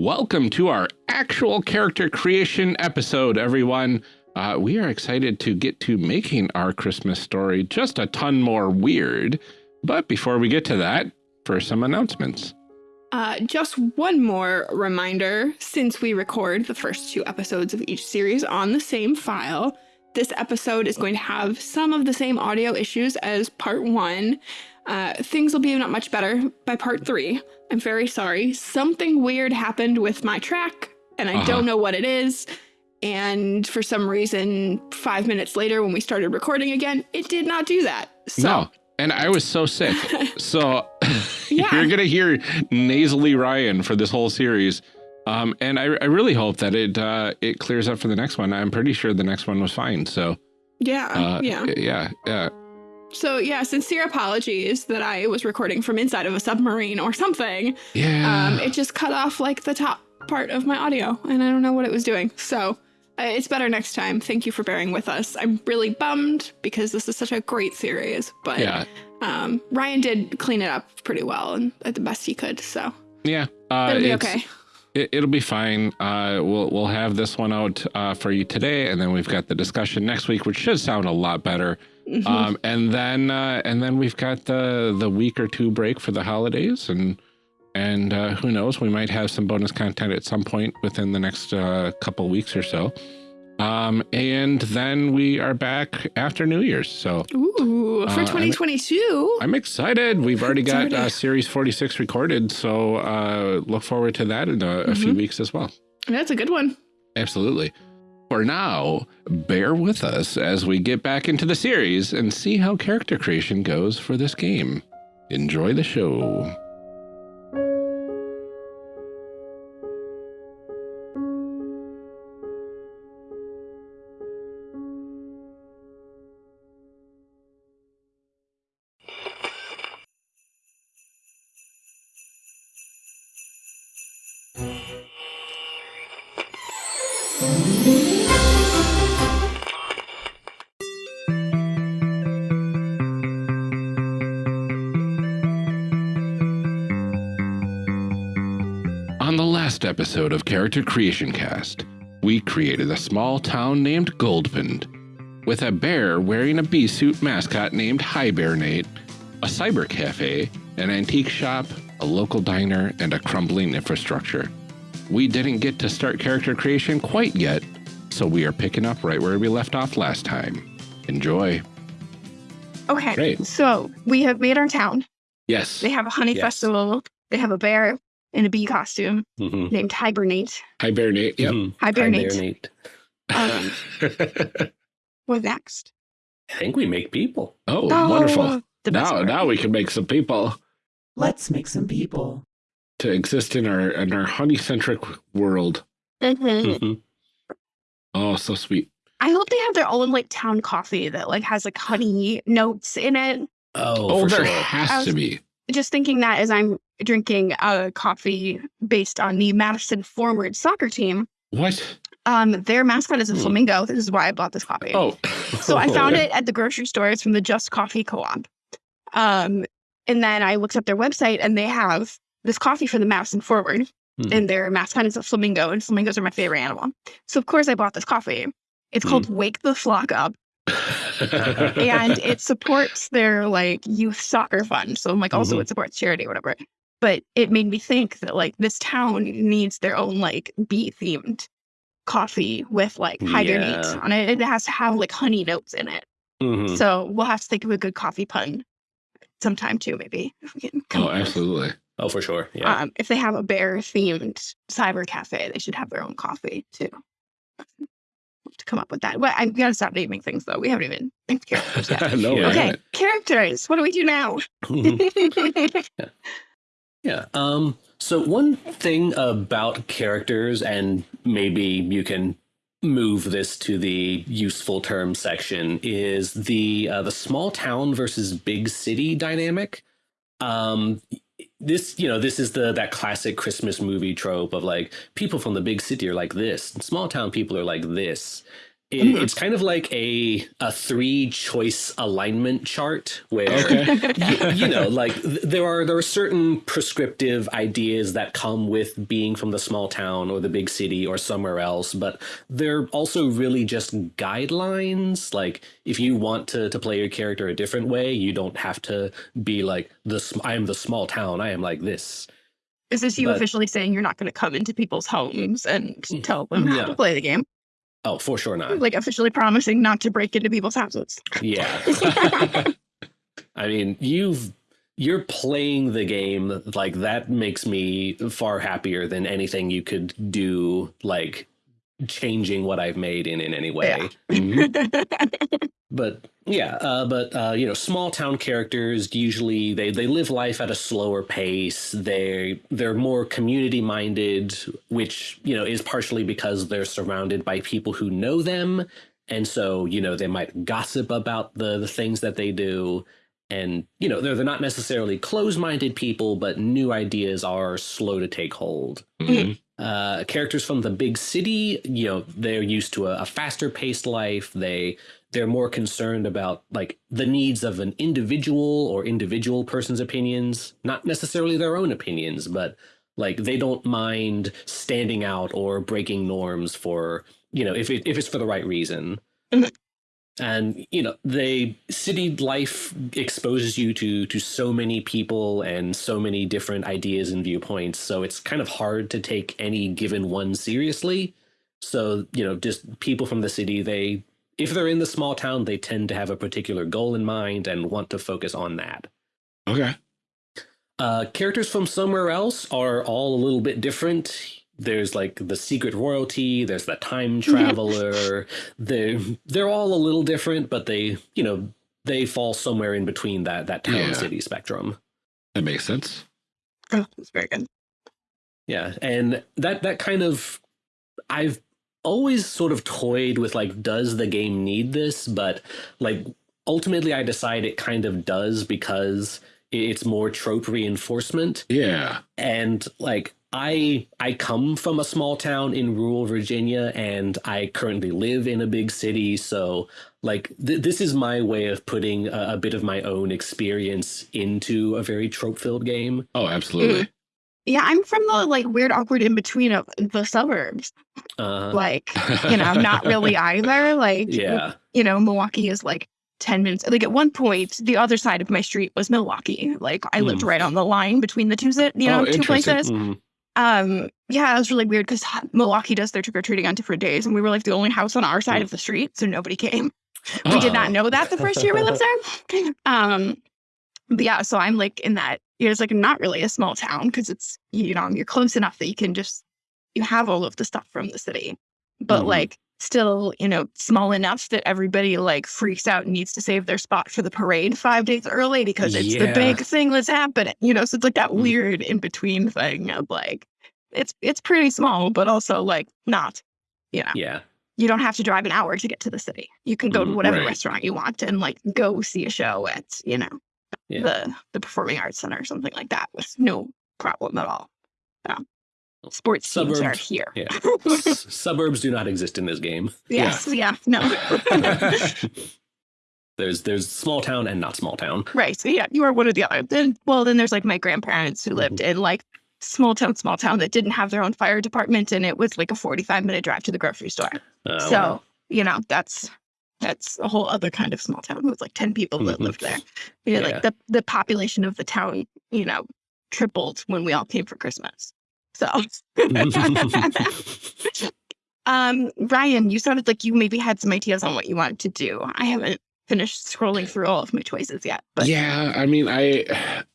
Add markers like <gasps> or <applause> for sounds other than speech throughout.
Welcome to our actual character creation episode, everyone. Uh, we are excited to get to making our Christmas story just a ton more weird. But before we get to that, for some announcements. Uh, just one more reminder since we record the first two episodes of each series on the same file, this episode is going to have some of the same audio issues as part one. Uh, things will be not much better by part three. I'm very sorry. Something weird happened with my track, and I uh -huh. don't know what it is. And for some reason, five minutes later, when we started recording again, it did not do that. So. No, and I was so sick. <laughs> so <laughs> yeah. you're going to hear nasally Ryan for this whole series. Um, and I, I, really hope that it uh, it clears up for the next one. I'm pretty sure the next one was fine. So yeah, uh, yeah, yeah, yeah. So yeah, sincere apologies that I was recording from inside of a submarine or something. Yeah. Um, it just cut off like the top part of my audio, and I don't know what it was doing. So uh, it's better next time. Thank you for bearing with us. I'm really bummed because this is such a great series, but yeah. um, Ryan did clean it up pretty well and at the best he could. So yeah, uh, it'll be okay. It, will be fine. Uh, we'll we'll have this one out uh, for you today, and then we've got the discussion next week, which should sound a lot better. Mm -hmm. um, and then uh, and then we've got the the week or two break for the holidays, and and uh, who knows, we might have some bonus content at some point within the next uh, couple weeks or so. Um, and then we are back after New Year's. So, ooh, for uh, 2022, I'm, I'm, excited. We've already <laughs> got uh, Series 46 recorded, so uh, look forward to that in a, mm -hmm. a few mm-hmm. weeks as well. That's a good one. Absolutely. For now, bear with us as we get back into the series and see how character creation goes for this game. Enjoy the show. Episode of Character Creation Cast, we created a small town named Goldpond, with a bear wearing a bee suit mascot named Hibernate, a cyber cafe, an antique shop, a local diner, and a crumbling infrastructure. We didn't get to start character creation quite yet, so we are picking up right where we left off last time. Enjoy. Okay, Great. so we have made our town. Yes. They have a honey yes. festival. They have a bear in a bee costume mm -hmm. named Hibernate. Hibernate, yep. Mm -hmm. Hibernate. Hibernate. Um, <laughs> what next? I think we make people. Oh, oh wonderful. Now, now we can make some people. Let's make some people. To exist in our in our honey-centric world. Mm -hmm. Oh, so sweet. I hope they have their own like town coffee that like has like honey notes in it. Oh, oh there sure. has to be. Just thinking that as I'm drinking a coffee based on the Madison Forward soccer team. What? Um, their mascot is a hmm. flamingo. This is why I bought this coffee. Oh, so I found <laughs> it at the grocery store. It's from the Just Coffee Co-op. Um, and then I looked up their website, and they have this coffee for the Madison Forward, hmm. and their mascot is a flamingo, and flamingos are my favorite animal. So of course I bought this coffee. It's called hmm. Wake the Flock Up. <laughs> and it supports their like youth soccer fund. So I'm like, also mm -hmm. it supports charity or whatever but it made me think that like this town needs their own like bee themed coffee with like hibernate yeah. on it. It has to have like honey notes in it. Mm-hmm. So we'll have to think of a good coffee pun sometime too, maybe. Oh, absolutely. Oh, for sure. Yeah. Um, if they have a bear themed cyber cafe, they should have their own coffee too. To come up with that. But I've got to stop naming things though. We haven't even named characters yet. <laughs> no, okay, characters. What do we do now? <laughs> yeah. Yeah. Um, so one thing about characters, and maybe you can move this to the useful term section, is the uh, the small town versus big city dynamic. Um, this, you know, this is the that classic Christmas movie trope of like people from the big city are like this, small town people are like this. It. It's kind of like a a three choice alignment chart where Okay. <laughs> you, you know like th- there are there are certain prescriptive ideas that come with being from the small town or the big city or somewhere else but they're also really just guidelines like if you want to to play your character a different way you don't have to be like the sm- I am the small town I am like this Is this you But- officially saying you're not going to come into people's homes and mm, tell them mm, how to play the game? Oh for sure not Like officially promising not to break into people's houses. Yeah. <laughs> I mean, you've you're playing the game like that makes me far happier than anything you could do like changing what I've made in in any way. Yeah. <laughs> Mhm. <laughs> But yeah, uh, but uh, you know, small town characters usually they they live life at a slower pace. They they're more community minded, which you know is partially because they're surrounded by people who know them, and so you know they might gossip about the the things that they do. And you know they're they're not necessarily closed minded people, but new ideas are slow to take hold Mhm. Uh, characters from the big city, you know, they're used to a, a faster paced life. They they're more concerned about like the needs of an individual or individual person's opinions, not necessarily their own opinions, but like they don't mind standing out or breaking norms for you know if it, if it's for the right reason. And you know, they city life exposes you to to so many people and so many different ideas and viewpoints. So it's kind of hard to take any given one seriously. So you know, just people from the city, they if they're in the small town, they tend to have a particular goal in mind and want to focus on that. Okay. Uh, characters from somewhere else are all a little bit different. There's like the secret royalty. There's the time <laughs> traveler. they're they're all a little different, but they you know they fall somewhere in between that that town Yeah. city spectrum. That makes sense. oh, that's very good. Yeah, and that that kind of I've always sort of toyed with like does the game need this, but like ultimately I decide it kind of does because it's more trope reinforcement Yeah. and like I I come from a small town in rural Virginia and I currently live in a big city so like th- this is my way of putting a, a bit of my own experience into a very trope filled game. Oh, absolutely. Yeah, I'm from the like weird, awkward in between of the suburbs. Uh Like, you know, not really <laughs> either. Like, <laughs> yeah. you know, Milwaukee is like 10 minutes. Like, at one point, the other side of my street was Milwaukee. Like, I lived right on the line between the two, you know, Oh, two interesting. places. Mhm. Um, yeah, it was really weird because Milwaukee does their trick or treating on different days, and we were like the only house on our side of the street, so nobody came. We did not Oh. know that the first year we lived there. <laughs> Um, but yeah, so I'm like in that. It's like not really a small town because it's you know you're close enough that you can just you have all of the stuff from the city, but Mhm. like still you know small enough that everybody like freaks out and needs to save their spot for the parade five days early because it's the big thing that's happening. You know, so it's like that Mm. weird in between thing of like it's it's pretty small, but also like not. You know, Yeah. you don't have to drive an hour to get to the city. You can go to Mm, whatever right. restaurant you want and like go see a show at you know Yeah. the the performing arts center or something like that with no problem at all. Yeah. Sports teams are Suburbs, here. yeah. <laughs> Suburbs do not exist in this game. Yes, yeah, no. <laughs> there's there's small town and not small town. right. So yeah, you are one or the other. Then well, then there's like my grandparents who Mm-hmm. lived in like small town, small town that didn't have their own fire department and it was like a 45 minute drive to the grocery store. Uh, so, wow. you know, that's that's a whole other kind of small town with like 10 people that lived there. You know, Yeah. like the, the population of the town, you know, tripled when we all came for Christmas. So <laughs> um Ryan, you sounded like you maybe had some ideas on what you wanted to do. I haven't finished scrolling through all of my choices yet, but yeah, I mean, I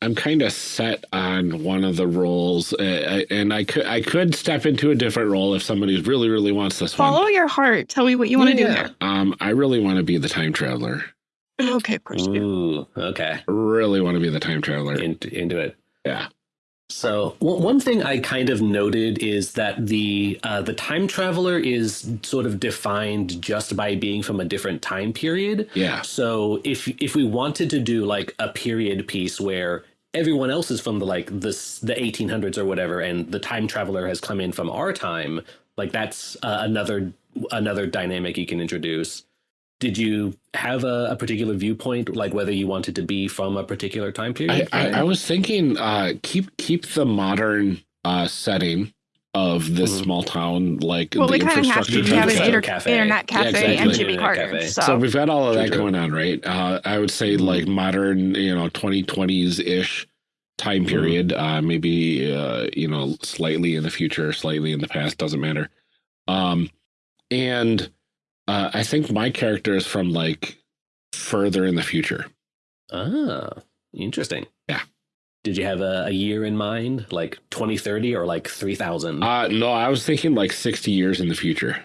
I'm kind of set on one of the roles, uh, and I could I could step into a different role if somebody really really wants this follow one. your heart. Tell me what you want to do Yeah. here. Um, I really want to be the time traveler. Okay, of course. Ooh, okay. Really want to be the time traveler. Into, into it. Yeah. So one one thing I kind of noted is that the uh, the time traveler is sort of defined just by being from a different time period. Yeah. So if if we wanted to do like a period piece where everyone else is from the like this the 1800s or whatever, and the time traveler has come in from our time, like that's uh, another another dynamic you can introduce. Did you have a, a particular viewpoint, like whether you wanted to be from a particular time period? I, I was thinking uh, keep keep the modern uh, setting of this Mhm. small town, like Well, the we kind of have to. infrastructure We have an type inter- cafe. internet Yeah, cafe exactly. and Jimmy Internet Carter. cafe. So, So we've got all of True, that true. going on, right? Uh, I would say Mhm. like modern, you know, 2020s ish time Mhm. period. Uh, maybe uh, you know, slightly in the future, slightly in the past, doesn't matter. Um, and uh, I think my character is from like further in the future. Ah, interesting. Yeah. Did you have a, a year in mind, like 2030 or like 3000? Uh, no, I was thinking like 60 years in the future.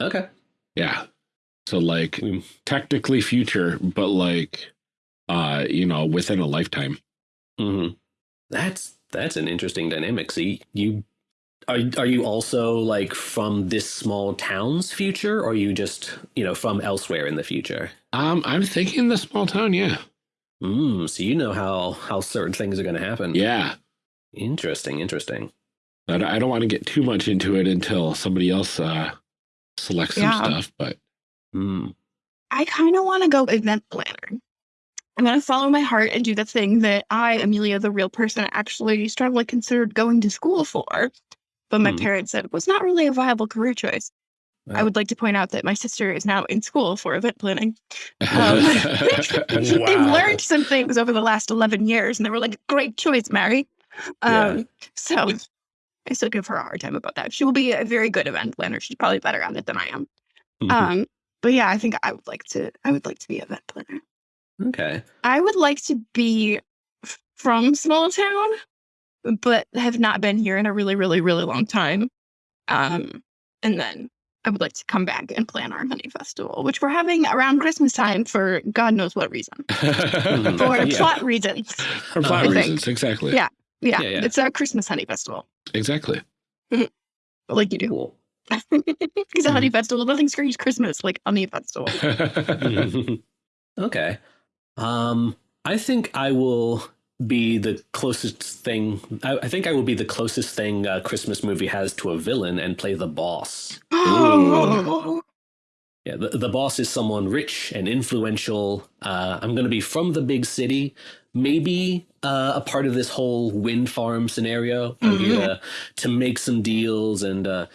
okay. Yeah. So like Mm. technically future, but like uh, you know, within a lifetime. hmm That's that's an interesting dynamic. See, you are are you also like from this small town's future, or are you just you know from elsewhere in the future? Um, I'm thinking the small town, yeah. Mm, so you know how how certain things are going to happen. Yeah. Interesting. Interesting. I don't, I don't want to get too much into it until somebody else uh selects some Yeah. stuff, but Mm. I kind of want to go event planner. I'm going to follow my heart and do the thing that I, Amelia, the real person, actually strongly considered going to school for. But my Hmm. parents said it was not really a viable career choice. I would like to point out that my sister is now in school for event planning. Um, <laughs> <laughs> They've learned some things over the last 11 years, and they were like, great choice, Mary. Um, Yeah. So I still give her a hard time about that. She will be a very good event planner. She's probably better at it than I am. Mhm. Um, but yeah, I think I would like to. I would like to be an event planner. okay. I would like to be f- from small town, but have not been here in a really, really, really long time. Mm-hmm. Um, and then I would like to come back and plan our honey festival, which we're having around Christmas time for God knows what reason, mm-hmm. for <laughs> Yeah. plot reasons. For plot I think. reasons, exactly. Yeah. Yeah, Yeah, yeah. it's our Christmas honey festival, Exactly. Mm-hmm. like you do. Cool. <laughs> It's a honey festival. Nothing screams Christmas like honey festival. <laughs> okay. Um, I think I will be the closest thing. I, I think I will be the closest thing a Christmas movie has to a villain and play the boss. <gasps> Yeah, the, the boss is someone rich and influential. Uh, I'm going to be from the big city, maybe uh, a part of this whole wind farm scenario. I'm here to, to make some deals and uh,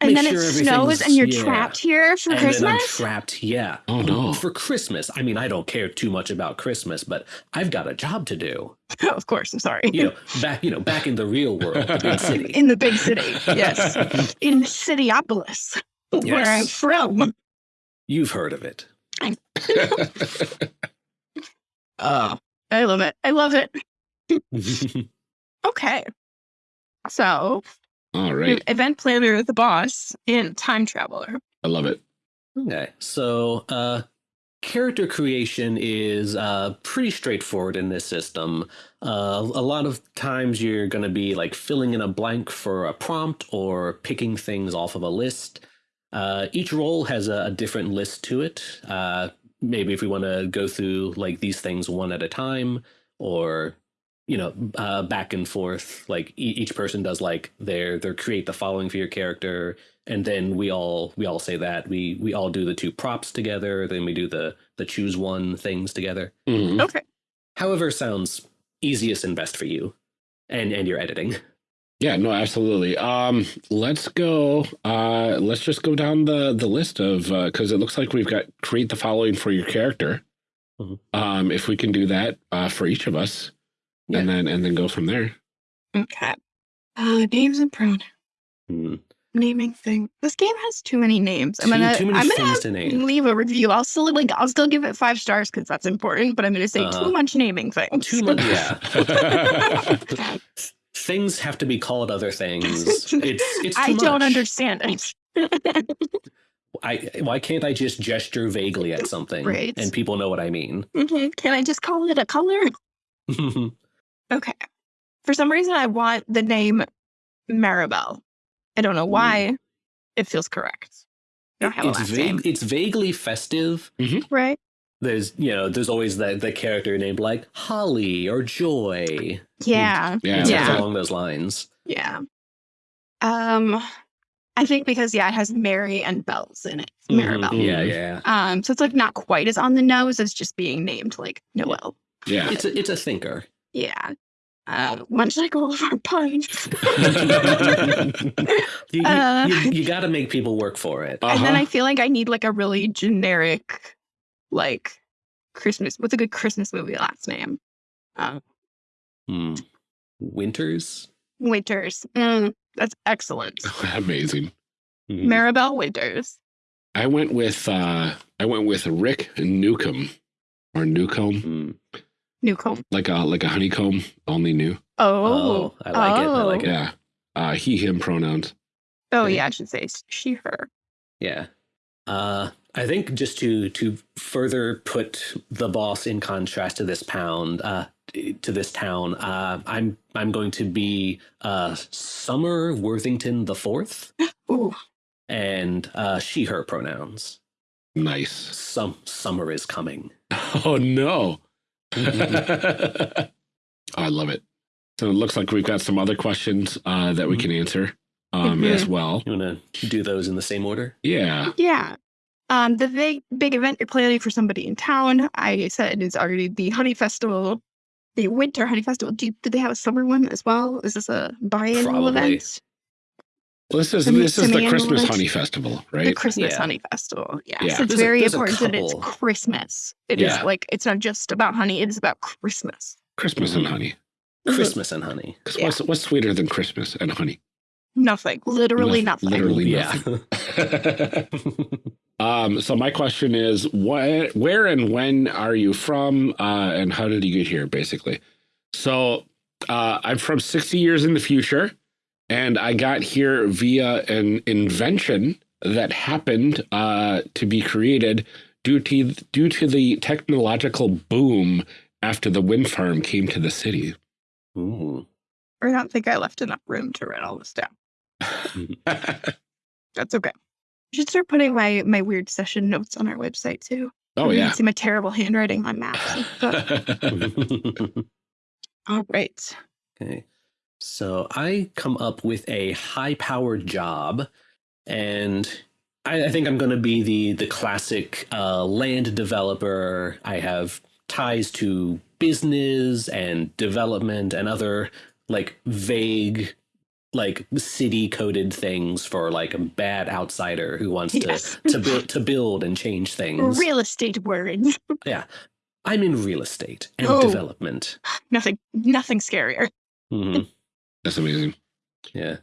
and then sure it snows and you're yeah. trapped here for and then I'm Christmas. trapped. Yeah. Oh, no. For Christmas. I mean, I don't care too much about Christmas, but I've got a job to do. <laughs> of course, I'm sorry. You know, back you know, back in the real world, the big <laughs> city. In the big city, yes, <laughs> in Cityopolis, where I'm from. You've heard of it. Oh, I love it. I love it. Okay, so All right. event planner, the boss, and time traveler. I love it. Okay, so uh, character creation is uh, pretty straightforward in this system. Uh, a lot of times you're going to be like filling in a blank for a prompt or picking things off of a list. Uh, each role has a, a different list to it. Uh, maybe if we want to go through like these things one at a time, or you know, uh, back and forth. Like e- each person does like their their create the following for your character, and then we all we all say that we we all do the two props together. Then we do the the choose one things together. Mhm. Okay, However, sounds easiest and best for you, and and your editing. Yeah, no, absolutely. Um, let's go. Uh, let's just go down the the list of because it looks like we've got create the following for your character. Mhm. Um, if we can do that uh, for each of us, and then and then go from there. okay. Uh, names and pronouns. Hmm. Naming thing. This game has too many names. I'm gonna. too many I'm gonna to name. leave a review. I'll still like. I'll still give it five stars because that's important. But I'm gonna say Uh-huh. too much naming things. Too much, yeah. <laughs> <laughs> things have to be called other things. It's it's too I don't understand it. <laughs> I why can't I just gesture vaguely at something Right. and people know what I mean? Mhm. Can I just call it a color? Okay. For some reason, I want the name Maribel. I don't know Hmm. why. It feels correct. I don't have a it's vague. It's vaguely festive. Right? There's you know there's always that the character named like Holly or Joy. Yeah. Yeah, Yeah. along those lines. Yeah. Um, I think because yeah, it has Mary and Bells in it. Mhm. Maribel. Yeah, yeah. Um, so it's like not quite as on the nose as just being named like Noel. Yeah. It's a, it's a thinker. Yeah. Uh, much like all of our puns. <laughs> <laughs> you, you, Uh. you, you <laughs> got to make people work for it. And then Uh-huh. I feel like I need like a really generic, like Christmas. What's a good Christmas movie last name? Uh, Hmm. Winters. Winters. Mm, that's excellent. Amazing. Mhm. Maribel Winters. I went with uh I went with Rick Newcomb or Newcomb, Hmm. Newcomb. like a like a honeycomb, only new. Oh, Oh, I like it, I like oh. it. Yeah. Uh he him pronouns. Oh Okay. yeah, I should say she her. Yeah. Uh, I think just to to further put the boss in contrast to this pound, uh, to this town, uh, I'm I'm going to be uh, Summer Worthington the Fourth, <gasps> Ooh, and uh, she her pronouns. Nice. Some summer is coming. <laughs> Oh no. Oh, <laughs> I love it. So it looks like we've got some other questions uh that we can answer um Mhm. as well. You want to do those in the same order? Yeah. yeah. Um, the big big event you're planning for somebody in town. I said is already the Honey Festival, the Winter Honey Festival. Do, do they have a summer one as well? Is this a biannual Probably. event? Well, this is Semi- this is the Christmas honey festival, right? The? Christmas Yeah. Honey Festival. Yeah. Yeah. So it's There's very a important that it's. Christmas. It is Yeah. like it's not just about honey, it is about Christmas. Christmas and honey. Christmas and honey. 'Cause Yeah. what's what's sweeter than Christmas and honey? Nothing. Literally Noth- nothing. literally Yeah. <laughs> um, so my question is, what, where and when are you from, uh, and how did you get here, basically? So uh, I'm from 60 years in the future, and I got here via an invention that happened uh, to be created due to due to the technological boom after the wind farm came to the city. Ooh. I don't think I left enough room to write all this down. <laughs> That's okay. You should start putting my my weird session notes on our website too. oh You yeah. can see my terrible handwriting on maps. <laughs> <laughs> all right. Okay. So I come up with a high powered job, and I, I think I'm going to be the the classic uh, land developer. I have ties to business and development and other like vague like city coded things for like a bad outsider who wants to Yes. to build to build and change things. Real estate words. Yeah. I'm in real estate and Oh. development. nothing nothing scarier. Mhm. That's amazing. Yeah.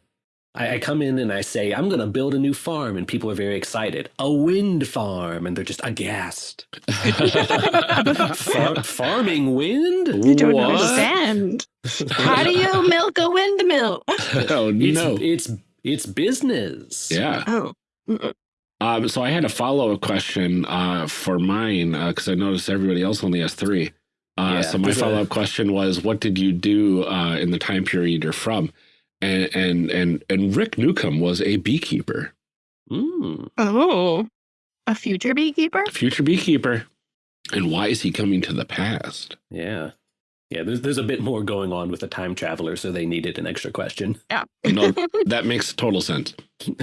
I, I come in and I say, I'm going to build a new farm, and people are very excited. A wind farm. And they're just aghast. <laughs> Far- farming wind? I don't What? understand. How do you <laughs> milk a windmill? oh no. it's, it's business. Yeah. Oh. Um, so I had a follow up question uh, for mine because I noticed everybody else only has three. Uh, Yeah, so my follow up question was, what did you do uh, in the time period you're from? And and and and Rick Newcomb was a beekeeper, Mm. Oh. A future beekeeper? future beekeeper. And why is he coming to the past? Yeah. Yeah, there's, there's a bit more going on with the time traveler, so they needed an extra question. Yeah. No, <laughs> that makes total sense. <laughs>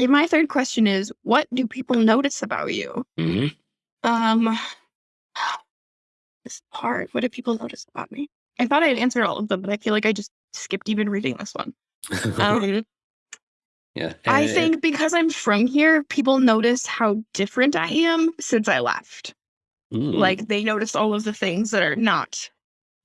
And my third question is what do people notice about you? hmm Um this is hard. What do people notice about me? I thought I had answered all of them, but I feel like I just skipped even reading this one. <laughs> Um, yeah. I think because I'm from here, people notice how different I am since I left. Mm. Like they notice all of the things that are not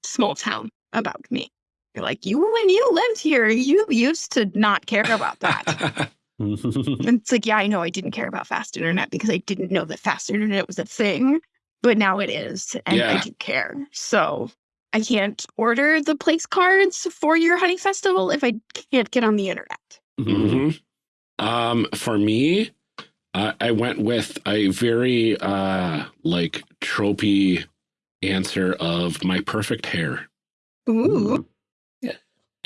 small town about me. You're like, you when you lived here, you used to not care about that. <laughs> and it's like, yeah, I know I didn't care about fast internet because I didn't know that fast internet was a thing, but now it is, and I do care. So I can't order the place cards for your honey festival if I can't get on the internet. hmm Um, for me, uh, I went with a very uh like tropey answer of my perfect hair. Ooh. Mm. Yeah.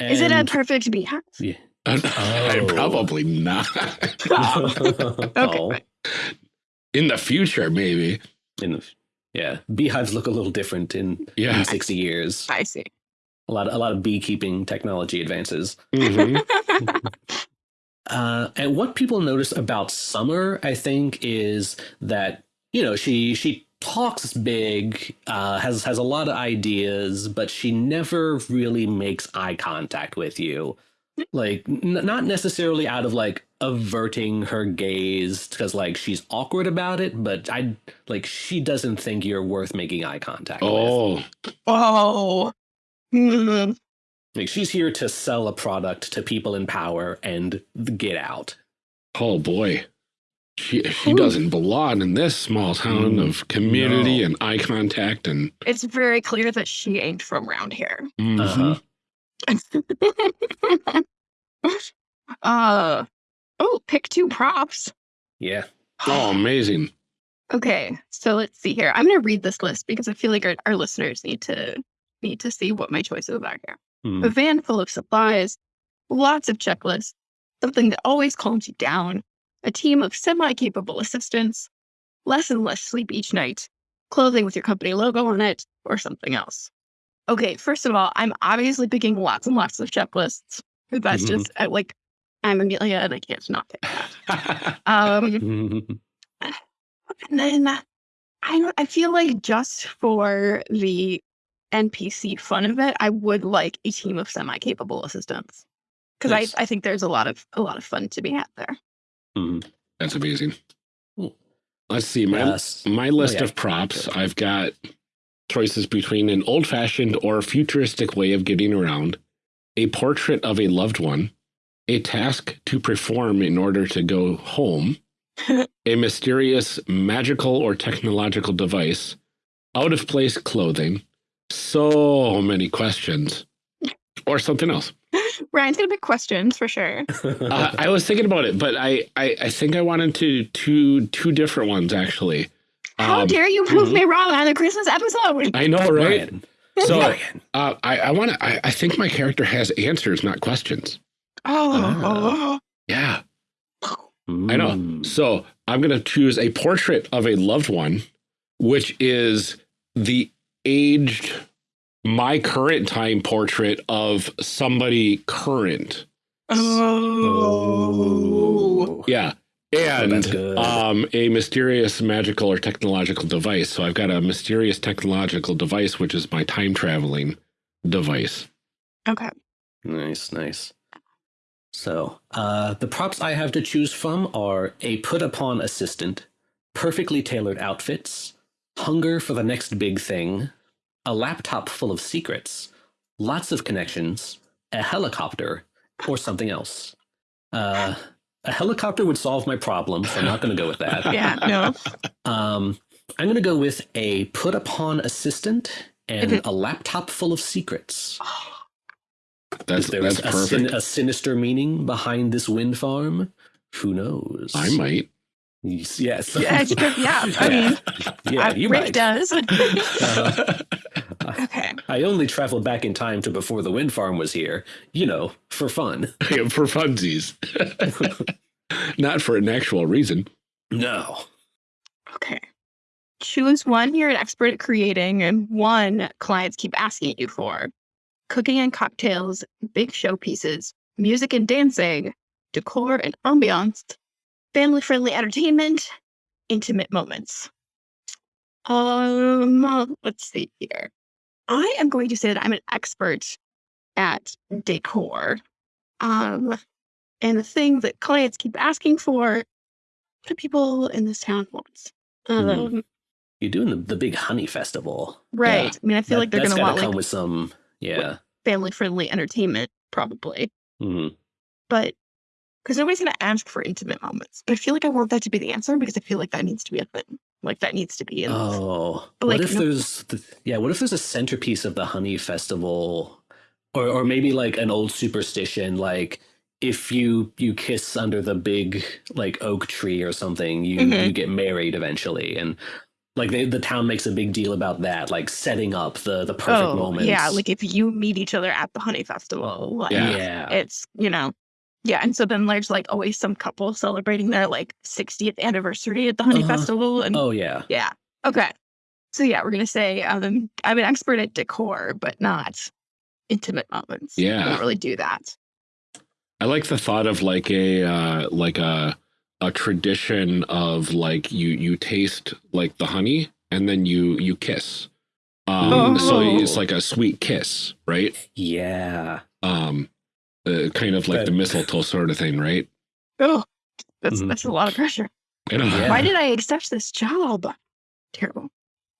Is it a perfect beehive? Yeah. <laughs> I'm Oh. probably not. <laughs> Okay. <laughs> Oh. fine. In the future, maybe. In the, yeah, beehives look a little different in, Yeah. in 60 years. I see. A lot, a lot of beekeeping technology advances. Mhm. <laughs> Uh, and what people notice about Summer, I think, is that you know she she talks big, uh, has has a lot of ideas, but she never really makes eye contact with you. Like, n- not necessarily out of like averting her gaze because like she's awkward about it, but I like she doesn't think you're worth making eye contact with. Oh, Oh. <laughs> Like she's here to sell a product to people in power and get out. oh boy. She she Ooh. doesn't belong in this small town Mm, of community no. and eye contact and It's very clear that she ain't from around here. Mhm. Uh-huh. <laughs> uh oh, pick two props. Yeah. oh <sighs> amazing. Okay, so let's see here. I'm gonna read this list because I feel like our, our listeners need to need to see what my choices are here. Hmm. A van full of supplies, lots of checklists, something that always calms you down, a team of semi-capable assistants, less and less sleep each night, clothing with your company logo on it, or something else. Okay, first of all, I'm obviously picking lots and lots of checklists. That's Mhm. just like I'm Amelia and I can't not pick that. <laughs> Um, and then uh, I I feel like just for the NPC fun of it, I would like a team of semi-capable assistants because Nice. I, I think there's a lot of a lot of fun to be had there. Mhm. That's amazing. Cool. Let's see. My Yes. my list yeah. of props, I've got choices between an old fashioned or futuristic way of getting around, a portrait of a loved one, a task to perform in order to go home, <laughs> a mysterious magical or technological device, out of place clothing, so many questions, or something else. <laughs> Ryan's gonna pick questions for sure. <laughs> Uh, I was thinking about it, but I, I, I think I wanted to two two different ones actually. How Um, dare you prove mhm. me wrong on the Christmas episode? I know, right? Ryan. So uh, I, I want to. I, I think my character has answers, not questions. Oh, Yeah, I know. So I'm gonna choose a portrait of a loved one, which is the aged, my current time portrait of somebody current. oh, Yeah. And good. um, a mysterious magical or technological device. So I've got a mysterious technological device, which is my time traveling device. okay. Nice, nice. So, uh, the props I have to choose from are a put upon assistant, perfectly tailored outfits, hunger for the next big thing, a laptop full of secrets, lots of connections, a helicopter, or something else. Uh, a helicopter would solve my problem, so I'm not going to go with that. <laughs> Yeah, no. Um, I'm going to go with a put upon assistant and a laptop full of secrets. That's Is there that's a, sin- perfect. a sinister meaning behind this wind farm? Who knows? I might. Yes. Yes. Yeah, it's good- yeah, I <laughs> mean, yeah, you Rick might. does. <laughs> Uh, okay. I only traveled back in time to before the wind farm was here. You know, for fun. <laughs> Yeah, for funsies, not for an actual reason. No. Okay. Choose one you're an expert at creating and one clients keep asking you for. Cooking and cocktails, big showpieces, music and dancing, decor and ambiance, family friendly entertainment, intimate moments. Um, let's see here. I am going to say that I'm an expert at decor. Um, and the thing that clients keep asking for, what do people in this town want? Um, You're doing the, the big honey festival. Right. I mean, I feel That- like they're going to want come like with some. Yeah. family friendly entertainment, probably. hmm But because nobody's going to ask for intimate moments. But I feel like I want that to be the answer because I feel like that needs to be a thing. Like that needs to be in. Oh, But, what like, if no- there's the, yeah? What if there's a centerpiece of the honey festival, or or maybe like an old superstition, like if you you kiss under the big like oak tree or something, you Mhm. you get married eventually, and like they, the town makes a big deal about that, like setting up the the perfect oh, moments. yeah. Like if you meet each other at the honey festival, like Yeah. yeah, it's, you know, yeah. And so then there's like always some couple celebrating their like 60th anniversary at the honey Uh-huh. festival. And oh yeah, yeah. Okay. So yeah, we're going to say um, I'm an expert at decor, but not intimate moments. Yeah, I Yeah. don't really do that. I like the thought of like a uh, like a a tradition of like you you taste like the honey and then you you kiss. Um, So Oh. it's like a sweet kiss, right? Yeah. Um, uh, kind of like That- the mistletoe sort of thing, right? Oh, that's Mhm. that's a lot of pressure. You know, Yeah. Why did I accept this job? Terrible.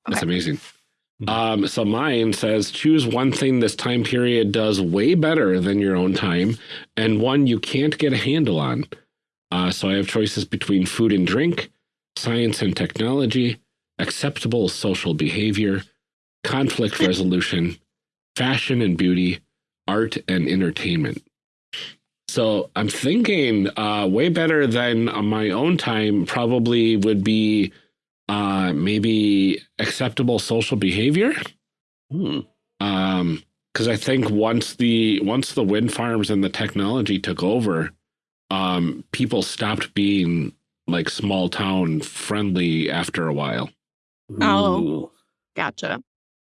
That's amazing. Mhm. Um, so mine says choose one thing this time period does way better than your own time, and one you can't get a handle on. Uh, so I have choices between food and drink, science and technology, acceptable social behavior, conflict resolution, fashion and beauty, art and entertainment. So I'm thinking uh, way better than my own time probably would be uh, maybe acceptable social behavior. Hmm. Um, because I think once the once the wind farms and the technology took over, um, people stopped being like small town friendly after a while. Oh. Ooh. Gotcha.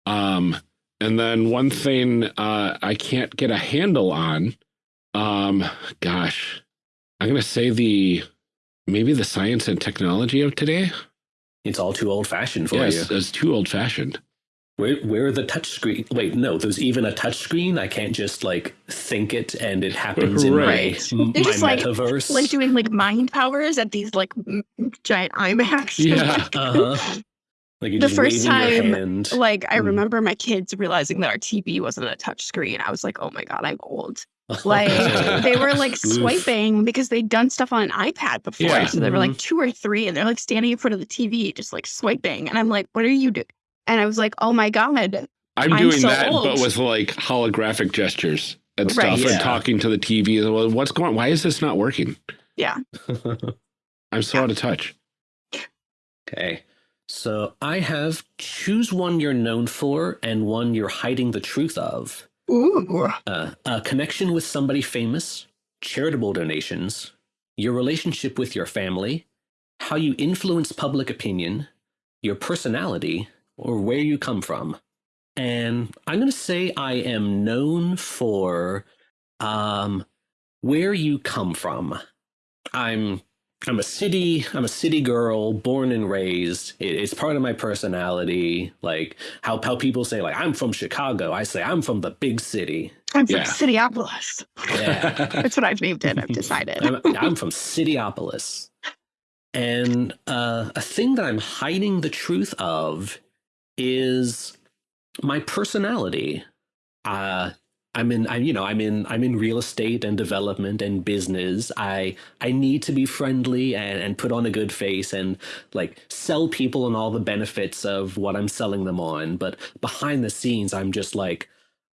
Um, and then one thing uh, I can't get a handle on, um, gosh, I'm gonna say the maybe the science and technology of today. It's all too old fashioned for Yes, you. it's too old fashioned. Where where are the touch screen? Wait, no, there's even a touch screen. I can't just like think it and it happens in Right. my, m- They're my just, like- metaverse. Like doing like mind powers at these like giant IMAX. Yeah. <laughs> uh-huh. Like The first time. Like I Mm. remember my kids realizing that our TV wasn't a touch screen. I was like, oh my god, I'm old. <laughs> Like they were like Oof. swiping because they'd done stuff on an iPad before. Yeah. So they were like two or three and they're like standing in front of the TV just like swiping. And I'm like, what are you doing? And I was like, oh my God. I'm, I'm doing so that, but with like holographic gestures and stuff, Right. and talking to the TV. Well, what's going? Why is this not working? Yeah. <laughs> I'm so out of touch. okay. So I have choose one you're known for and one you're hiding the truth of. Ooh. Uh, a connection with somebody famous, charitable donations, your relationship with your family, how you influence public opinion, your personality, or where you come from. And I'm going to say I am known for um, where you come from. I'm I'm a city I'm a city girl, born and raised. It- it's part of my personality. Like how how people say like I'm from Chicago. I say I'm from the big city. I'm from Yeah. Cityopolis. Yeah. That's what I've named it. I've decided. I'm, I'm from Cityopolis. And uh, a thing that I'm hiding the truth of is my personality. Uh, I'm in, I, you know, I'm in, I'm in real estate and development and business. I, I need to be friendly and, and put on a good face and like sell people on all the benefits of what I'm selling them on. But behind the scenes, I'm just like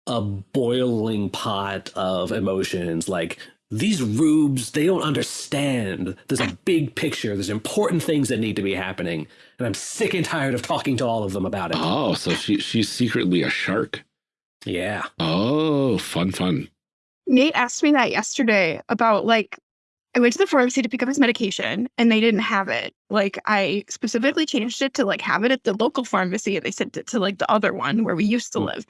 a boiling pot of emotions. Like these rubes, they don't understand. There's a big picture. There's important things that need to be happening, and I'm sick and tired of talking to all of them about it. Oh, so she she's secretly a shark. Yeah. Oh, fun, fun. Nate asked me that yesterday about like I went to the pharmacy to pick up his medication and they didn't have it. Like I specifically changed it to like have it at the local pharmacy and they sent it to like the other one where we used to Hmm. live.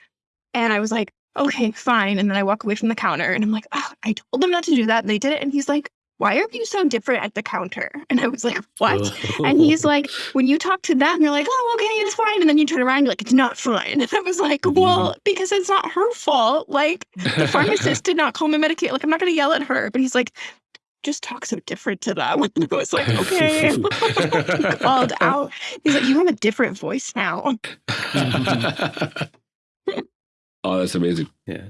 And I was like, okay, fine. And then I walk away from the counter and I'm like, oh, I told them not to do that. And they did it. And he's like, why are you so different at the counter? <laughs> And I was like, <laughs> what? And he's oh. like, when you talk to them, you're like, oh, okay, it's fine. And then you turn around, and you're like, it's not fine. <laughs> And I was like, well, mm. because it's not her fault. Like, the pharmacist did not call me Medicaid. Like, I'm not going to yell at her. But he's like, just talk so different to them. And I was like, okay. Called out. He's like, you have a different voice now. Oh, that's amazing. yeah.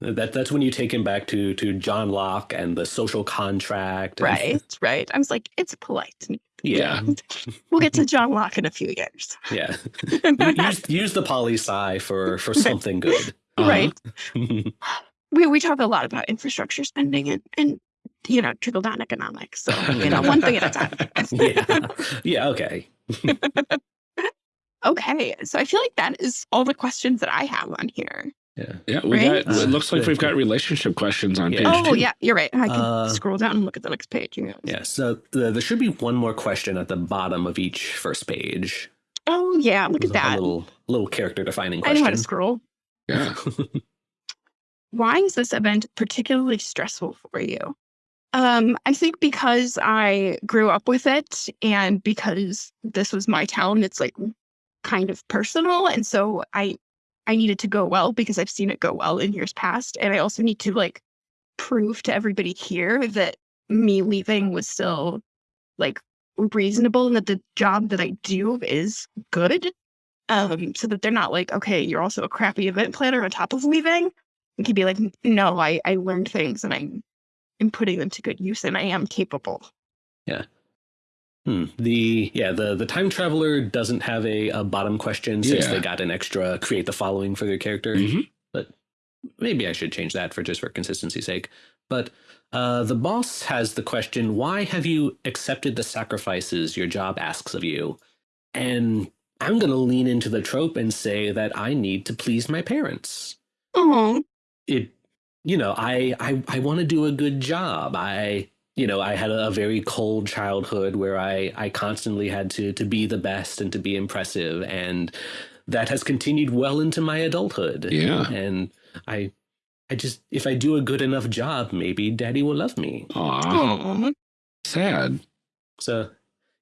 That that's when you take him back to to John Locke and the social contract. and- <laughs> Right, right. I was like, it's polite. Yeah. <laughs> We'll get to John Locke in a few years. Yeah. <laughs> use use the poli sci for for something good. Uh-huh. Right. We, we talk a lot about infrastructure spending and, and you know, trickle down economics. So, you know, one thing at a time. yeah. Yeah. Okay. Okay. So I feel like that is all the questions that I have on here. Yeah. Yeah, we Right? got. It looks like we've got relationship questions on Yeah. page Oh, two. yeah, you're right. I can Uh, scroll down and look at the next page. You know. Yeah. So the, there should be one more question at the bottom of each first page. Oh, yeah. Look at A that. little little character defining question. I know how to scroll. Yeah. <laughs> why is this event particularly stressful for you? Um, I think because I grew up with it and because this was my town, it's like kind of personal. And so I I needed to go well because I've seen it go well in years past. And I also need to like prove to everybody here that me leaving was still like reasonable and that the job that I do is good. Um, so that they're not like, okay, you're also a crappy event planner on top of leaving. It could be like, no, I, I learned things and I'm am putting them to good use and I am capable. Hmm. The yeah the the time traveler doesn't have a, a bottom question since Yeah. they got an extra create the following for their character. Mhm. But maybe I should change that for just for consistency's sake. But uh, the boss has the question: Why have you accepted the sacrifices your job asks of you? And I'm going to lean into the trope and say that I need to please my parents. Oh, It, you know, I I I want to do a good job. I you know, I had a, very cold childhood where I, I constantly had to to be the best and to be impressive, and that has continued well into my adulthood. Yeah. and I, I just if I do a good enough job, maybe Daddy will love me. Aw, oh. sad. So,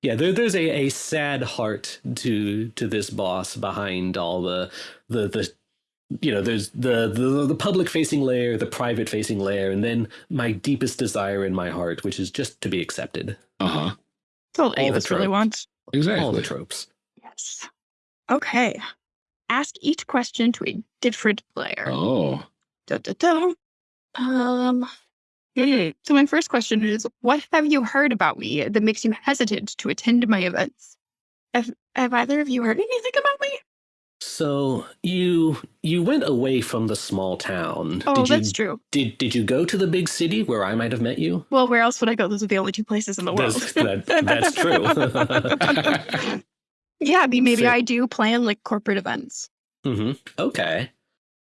yeah, there, there's a, a sad heart to to this boss behind all the the the you know there's the the, the public facing layer the private facing layer and then my deepest desire in my heart which is just to be accepted Uh huh. That's all All of us really tropes. wants. Exactly. all the tropes Yes. Okay. Ask each question to a different player. Oh. Da, da, da. Um, hmm. So my first question is, what have you heard about me that makes you hesitant to attend my events? Have, have either of you heard anything about me? So you you went away from the small town Oh, did you that's true. did did you go to the big city where i might have met you Well, where else would I go? Those are the only two places in the world. That's- that- that's <laughs> true <laughs> yeah, I mean, maybe Fair. I do plan like corporate events. hmm okay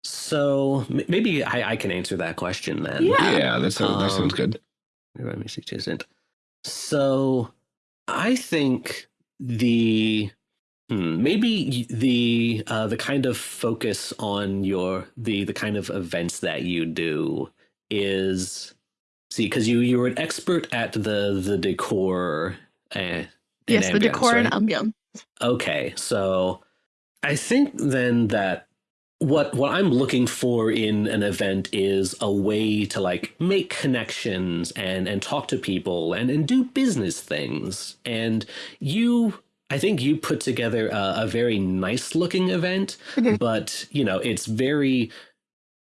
so maybe I, I can answer that question then Yeah. yeah, that sounds, that sounds Um, good. Let me see, it isn't. So, I think the hmm, maybe the uh, the kind of focus on your the the kind of events that you do is see because you you're an expert at the the decor. And yes, the ambience, decor and right? ambience. Okay, so I think then that what what I'm looking for in an event is a way to like make connections and and talk to people and and do business things. And you I think you put together a, a very nice looking event, but you know, it's very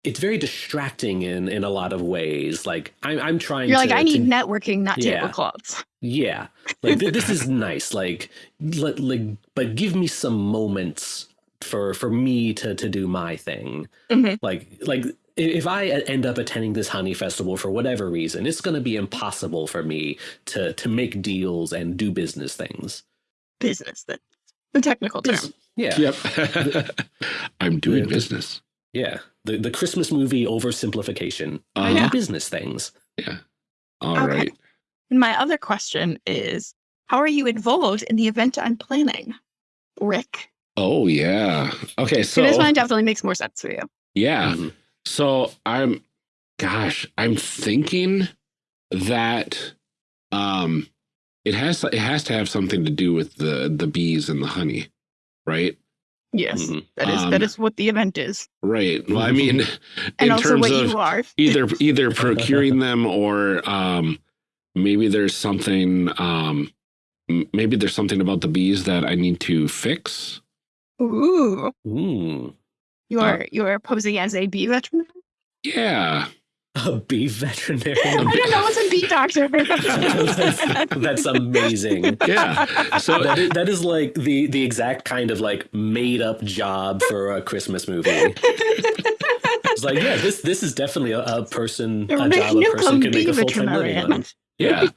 it's very distracting in in a lot of ways. Like I'm I'm trying You're to like, I to- need networking, not Yeah. tablecloths. yeah, like th- this is <laughs> nice. Like, like, but give me some moments for for me to to do my thing. Mhm. Like, like if I end up attending this honey festival for whatever reason, it's going to be impossible for me to to make deals and do business things. Business, that's the technical term. Yeah, Yep. <laughs> I'm doing Yeah. business. yeah. The the Christmas movie oversimplification. I Uh, do business things. All Okay. right. And my other question is, how are you involved in the event I'm planning? Rick. Oh yeah. Okay. So So this one definitely makes more sense for you. yeah. Mhm. So I'm, gosh, I'm thinking that um, it has it has to have something to do with the the bees and the honey, right? Yes, Mhm. that is Um, that is what the event is, Right. Well, I mean, <laughs> in terms of <laughs> either either procuring them or um, maybe there's something um, maybe there's something about the bees that I need to fix. Ooh, Ooh, you Uh, are you are posing as a bee veteran. Yeah. <laughs> a bee veterinarian. I don't know what's a bee doctor. that's, <laughs> <laughs> that's amazing. Yeah. So that is, that is like the the exact kind of like made up job for a Christmas movie. It's like, yeah, this this is definitely a, a person, You're a job a person come can make a full time living on. yeah.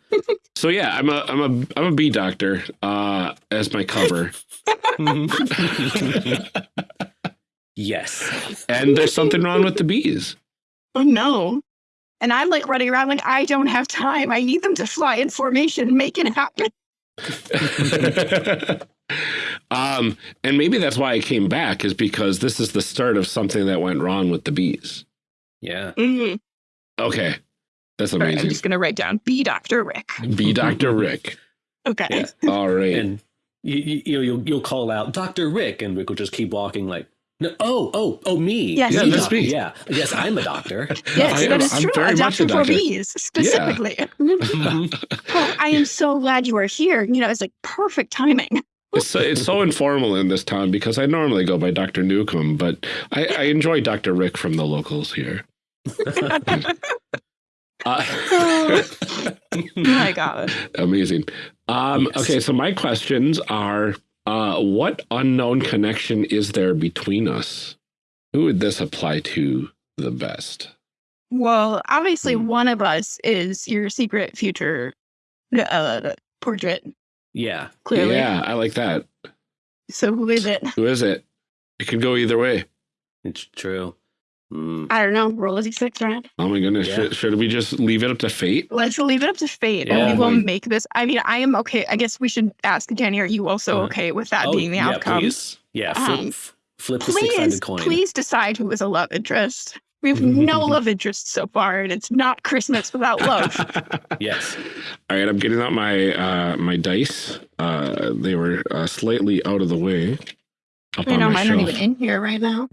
So yeah, I'm a I'm a I'm a bee doctor uh, as my cover, yes. and there's something wrong with the bees. oh no. And I'm like running around like I don't have time. I need them to fly in formation and make it happen. <laughs> <laughs> um, and maybe that's why I came back is because this is the start of something that went wrong with the bees. Yeah. Mhm. Okay. That's Sorry, I'm just gonna write down B Dr. Rick. <laughs> Be Dr. Rick. Okay. Yeah. All right. And you, you, you know, you'll, you'll call out Dr. Rick and Rick will just keep walking like, no, oh, oh, oh, me. Yes, Yeah, that's me. Yeah. Yes, I'm a doctor. <laughs> Yes, I that am- is I'm true. very a much doctor for bees, specifically. <laughs> <laughs> oh, I am so glad you are here. You know, it's like perfect timing. It's so, it's so informal in this town because I normally go by Dr. Newcomb, but I, I enjoy Dr. Rick from the locals here. Uh, My God. amazing. Um, Yes. Okay, so my questions are uh, what unknown connection is there between us? Who would this apply to the best? Well, obviously, Hmm. one of us is your secret future uh, portrait, yeah. clearly. Yeah, I like that. So who is it? Who is it? It could go either way. It's true. Mm. I don't know. Roll a d6, right? Oh my goodness. Yeah. Should, should we just leave it up to fate? Let's leave it up to fate, Yeah. and we will make this. I mean, I am okay. I guess we should ask Danny. Are you also Uh, okay with that Oh, being the yeah, outcome? Please. Yeah. Flip, Um, flip the Please, six-sided coin. please decide who is a love interest. We have <laughs> no love interest so far, and it's not Christmas without <laughs> love. Yes. All right, I'm getting out my uh, my dice. Uh, they were uh, slightly out of the way. Up I on know my mine shelf. aren't even in here right now.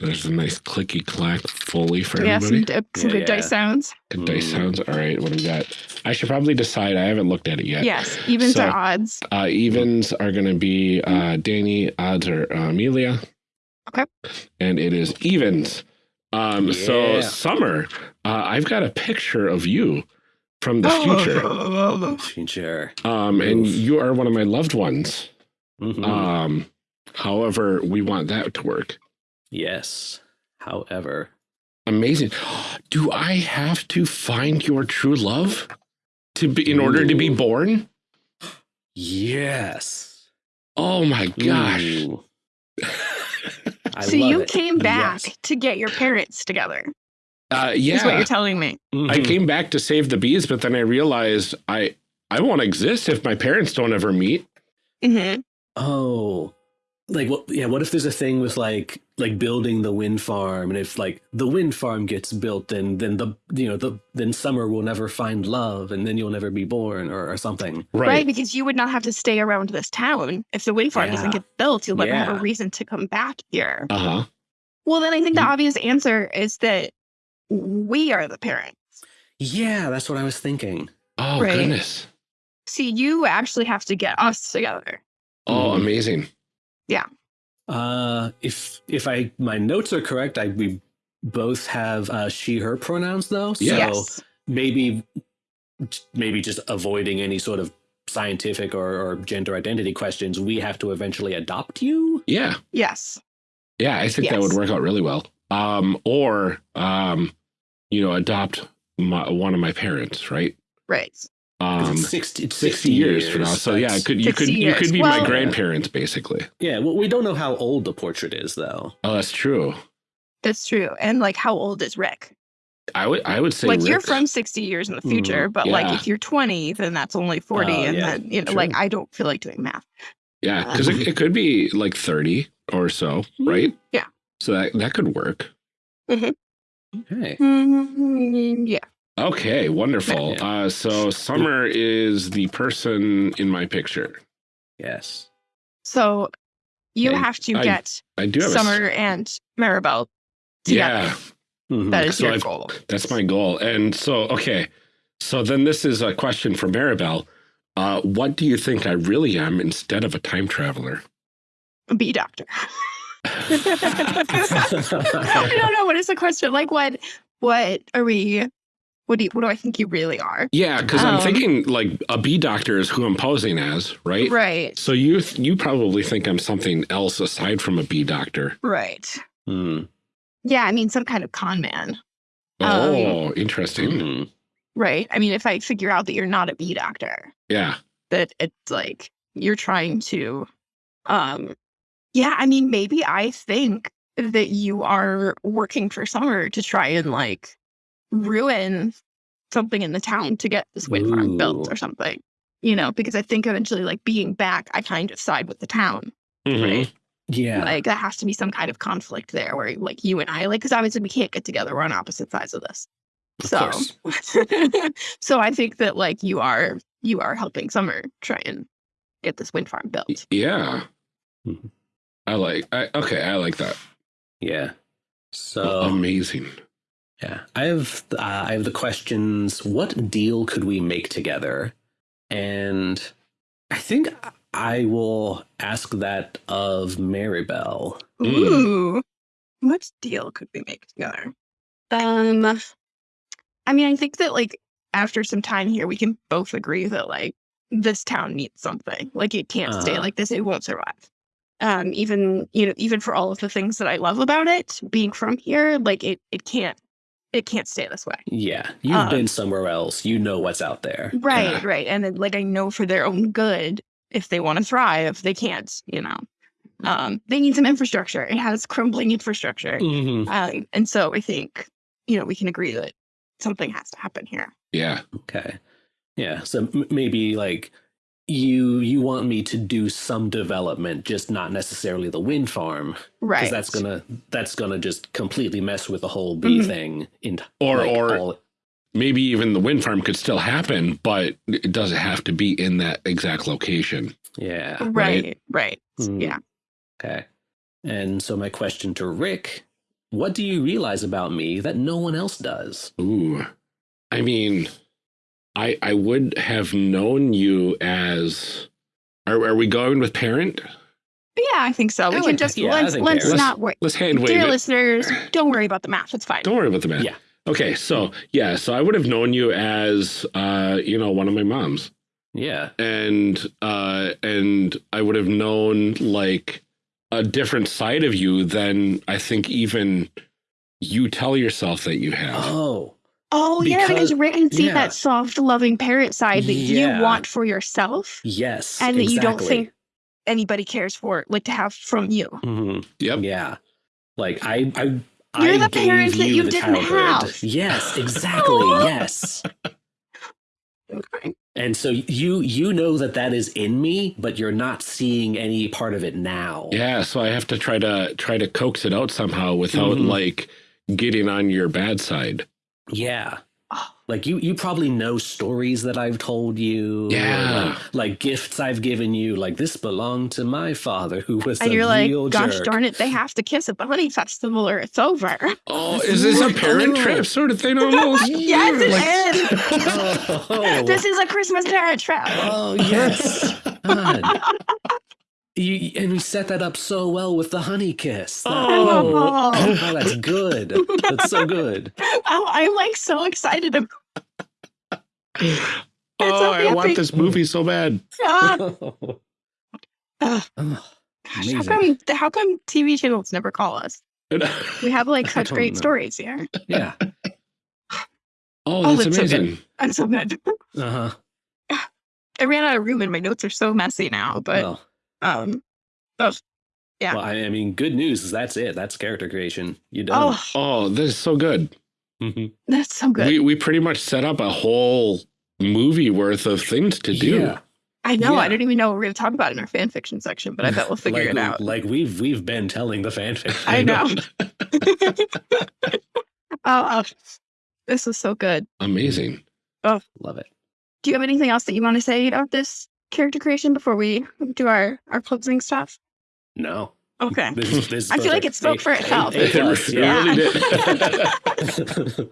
There's a nice clicky clack fully for Yeah, some, everybody. di- some Yeah, good dice sounds. Good dice Mm. sounds. All right, what do we got? I should probably decide. I haven't looked at it yet. Yes, evens So- are odds. Uh, evens are going to be uh, Danny. Odds are uh, Amelia. Okay. And it is evens. Um, So summer, uh, I've got a picture of you from the Oh. future. <laughs> Future. Um, and Oof. you are one of my loved ones. Mhm. Um, however, we want that to work. Yes. However. Amazing. <gasps> Do I have to find your true love to be in order to be born? Yes. Oh my gosh. <laughs> I so love you it. came back Yes. to get your parents together. Uh, Is what you're telling me. I Mhm. came back to save the bees, but then I realized I I won't exist if my parents don't ever meet. Mm -hmm. Oh, like what? Yeah. What if there's a thing with like like building the wind farm, and if like the wind farm gets built, then then the you know the then summer will never find love, and then you'll never be born, or, or something. Right. Right. because you would not have to stay around this town. If the wind farm doesn't get built, you'll never have a reason to come back here. Uh huh. Well, then I think the Mm. obvious answer is that we are the parents. Yeah, that's what I was thinking. Oh Right. goodness. See, you actually have to get us together. Oh, Mhm. amazing. Uh, if if I my notes are correct, I we both have uh, she her pronouns though. So yes. maybe maybe just avoiding any sort of scientific or, or gender identity questions, we have to eventually adopt you. Yeah. Yes. Yeah. I think that would work out really well. Um, or um, you know, adopt my, one of my parents, right? Right. 'Cause Um, it's 60, it's 60 years from now. So yeah, it could you 60 could you could be Well- my grandparents basically. Yeah, well, we don't know how old the portrait is, though. Oh, that's true. That's true. And like, how old is Rick? I would I would say like, you're from 60 years in the Mm, future, but yeah. like, if you're 20, then that's only 40. Oh, and yeah, then, you know, true. like, I don't feel like doing math. Yeah, because it, it could be like 30 or so, right? Yeah. So that, that could work. Okay. Mm, yeah. Okay, wonderful. Yeah. <laughs> Uh, so Summer is the person in my picture. Yes. So you Okay, have to I- get I do have a s- Summer and Maribel together. Yeah, Mhm. That is So your I've- goal. that's my goal. And so, okay. So then this is a question for Maribel. Uh, what do you think I really am instead of a time traveler? Be doctor. <laughs> I don't know. What is the question? Like, what? What are we? What do you, What do I think you really are? Yeah, because I'm Um, thinking like a bee doctor is who I'm posing as, right? Right. So you you probably think I'm something else aside from a bee doctor. Right. Hmm. Yeah. I mean, some kind of con man. Um, Oh, interesting. Hmm. Right. I mean, if I figure out that you're not a bee doctor, Yeah. that it's like you're trying to, um, yeah. I mean, maybe I think that you are working for Summer to try and like ruin something in the town to get this wind farm built or something. You know, because I think eventually, like being back, I kind of side with the town. Mhm. Right. Yeah. Like that has to be some kind of conflict there where like you and I like because obviously we can't get together. We're on opposite sides of this. Of So <laughs> so I think that like you are you are helping Summer try and get this wind farm built. Yeah. Mhm. I like I okay, I like that. yeah. So Amazing. Yeah, I have uh, I have the questions. What deal could we make together? And I think I will ask that of Maribel. Mm. Ooh. What deal could we make together? Um I mean I think that like after some time here we can both agree that like this town needs something. Like it can't stay Uh-huh. like this. It won't survive. Um even you know even for all of the things that I love about it, being from here, like it it can't it can't stay this way. Yeah, you've Um, been somewhere else. You know what's out there. Right, Yeah. right. And then like I know for their own good, if they want to thrive, they can't, you know. Um, they need some infrastructure. It has crumbling infrastructure. Mhm. Uh, and so I think, you know, we can agree that something has to happen here. Yeah. Okay. Yeah. So m- maybe like you you want me to do some development, just not necessarily the wind farm, right because Right. that's gonna that's gonna just completely mess with the whole bee Mhm. thing. In Or like, or all- maybe even the wind farm could still happen, but it doesn't have to be in that exact location. yeah. right, right. Hmm. Yeah. Okay. And so my question to Rick, what do you realize about me that no one else does? Ooh. I mean, I I would have known you as are, are we going with parent? Yeah, I think so. We I can just yeah, let's let's there. not worry. Let's hand wave Dear it. listeners, don't worry about the math. It's fine. Don't worry about the math. Yeah. Okay, so yeah, so I would have known you as uh, you know, one of my moms. Yeah. and uh and I would have known like a different side of you than I think even you tell yourself that you have. Oh. Oh yeah, because Because- Rick can see yeah. that soft, loving parent side that Yeah. you want for yourself Yes. and that you don't think anybody cares for, like to have from you. Mhm. Yep. Yeah. Like I I You're I the gave parent that you didn't childhood. have. Yes, <laughs> exactly. yes. Okay. And so you you know that that is in me, but you're not seeing any part of it now. Yeah, so I have to try to try to coax it out somehow without Mhm. like getting on your bad side. Yeah. Oh. Like you you probably know stories that I've told you. Yeah. Like, like gifts I've given you. Like this belonged to my father who was And a you're like, gosh jerk. darn it, they have to kiss at the honey festival or it's over. Oh, is this a parent trip sort of thing <laughs> almost? yes, it Like- is. <laughs> Oh. This is a Christmas parent trap. Oh yes. <laughs> God. You, and we set that up so well with the honey kiss. That- Oh. oh, that's good. That's so good. <laughs> Oh, I'm like so excited about <laughs> oh, so I want this movie so bad. God. oh, <laughs> Ugh. oh, Gosh, how come how come TV channels never call us? We have like such great know. stories here. yeah. Oh, Oh, that's it's so amazing. I'm so good. Uh huh. I ran out of room and my notes are so messy now, but well, um yeah. well, I I mean, good news is that's it. That's character creation. You done. oh Oh, this is so good. Mhm. that's so good. We we pretty much set up a whole movie worth of things to do. Yeah. I know, I don't even know what we're gonna talk about in our fan fiction section, but I bet we'll <laughs> figure like, it out. Like we've we've been telling the fanfic. <laughs> I know. <laughs> oh, oh, this was so good. Amazing. Oh, love it. Do you have anything else that you want to say about this character creation before we do our our closing stuff? No. Okay. This, is- this is I feel like it spoke A- for itself. A It plus, really yeah. did.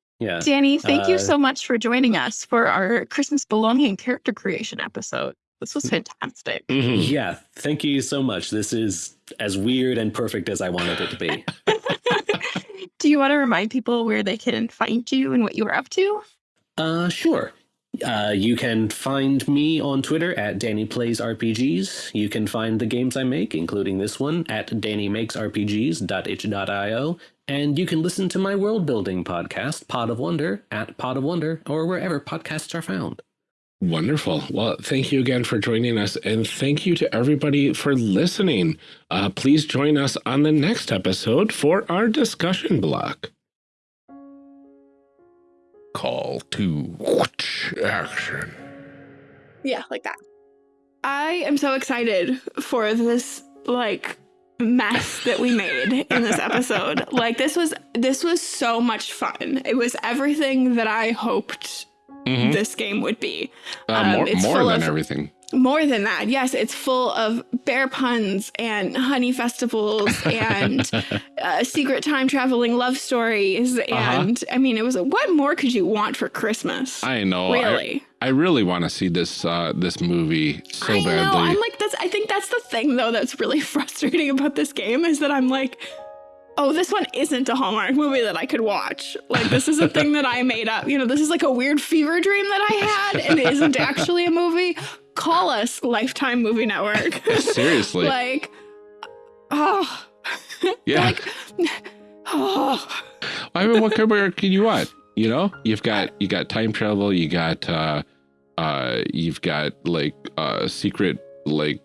<laughs> yeah. Danny, thank you Uh, so much for joining us for our Christmas belonging character creation episode. This was fantastic. Mhm. Yeah. Thank you so much. This is as weird and perfect as I wanted it to be. <laughs> Do you want to remind people where they can find you and what you are up to? Uh, sure. Uh, you can find me on Twitter at Danny Plays RPGs. You can find the games I make, including this one, at DannyMakesRPGs.itch.io. And you can listen to my world building podcast, Pod of Wonder, at Pod of Wonder, or wherever podcasts are found. Wonderful. Well, thank you again for joining us, and thank you to everybody for listening. Uh, please join us on the next episode for our discussion block. Call to action. Yeah, like that. I am so excited for this like mess that we made in this episode. <laughs> Like this was this was so much fun. It was everything that I hoped Mhm. this game would be. Uh, um, more it's more full than of- everything. More than that, yes, it's full of bear puns and honey festivals <laughs> and uh, secret time traveling love stories. Uh-huh. And I mean, it was what more could you want for Christmas? I know. I- really. I, really want to see this uh, this movie so I badly. know. I'm like that's. I think that's the thing though that's really <laughs> frustrating about this game is that I'm like, oh, this one isn't a Hallmark movie that I could watch. Like this is a thing that I made up. You know, this is like a weird fever dream that I had, and it isn't <laughs> actually a movie. Call us Lifetime Movie Network. <laughs> <laughs> Seriously. like, oh, <laughs> yeah. like, oh. I mean, what kind of work can you want? You know, you've got you got time travel. You got uh, uh, you've got like a secret like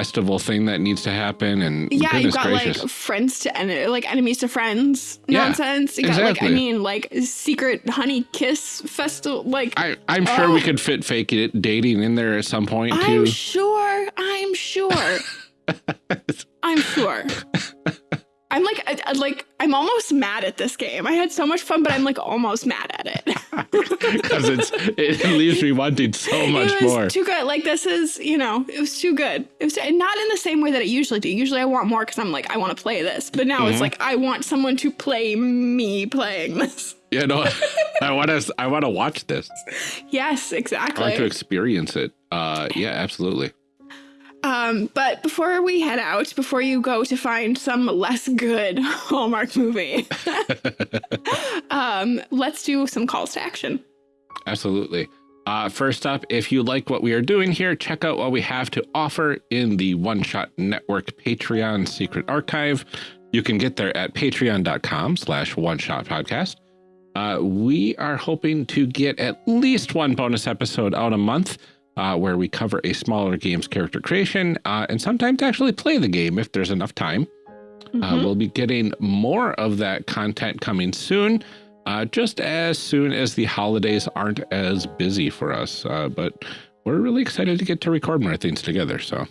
festival thing that needs to happen. And Yeah, you've got gracious, like friends to en- like enemies to friends Yeah, nonsense. You got like exactly. I mean like secret honey kiss festival. Like I I'm sure we Oh. could fit fake it dating in there at some point I'm too. sure. I'm sure. <laughs> I'm sure. I'm like I, I- like I'm almost mad at this game. I had so much fun, but I'm like almost mad at it. <laughs> Because it's it leaves me wanting so much it was more. too good. Like this is, you know, it was too good. It was and not in the same way that it usually do. Usually I want more because I'm like I want to play this, but now Mhm. it's like I want someone to play me playing this. you know, <laughs> I want to I want to watch this. Yes, exactly. I want to experience it. Uh, yeah, absolutely. Um, but before we head out, before you go to find some less good <laughs> Hallmark movie, <laughs> um, let's do some calls to action. Absolutely. Uh, first up, if you like what we are doing here, check out what we have to offer in the One Shot Network Patreon Secret Archive. You can get there at patreon.com slash one shot podcast. Uh, we are hoping to get at least one bonus episode out a month uh, where we cover a smaller game's character creation uh, and sometimes actually play the game if there's enough time. Uh, Mhm. we'll be getting more of that content coming soon, uh, just as soon as the holidays aren't as busy for us. Uh, but we're really excited to get to record more things together. So,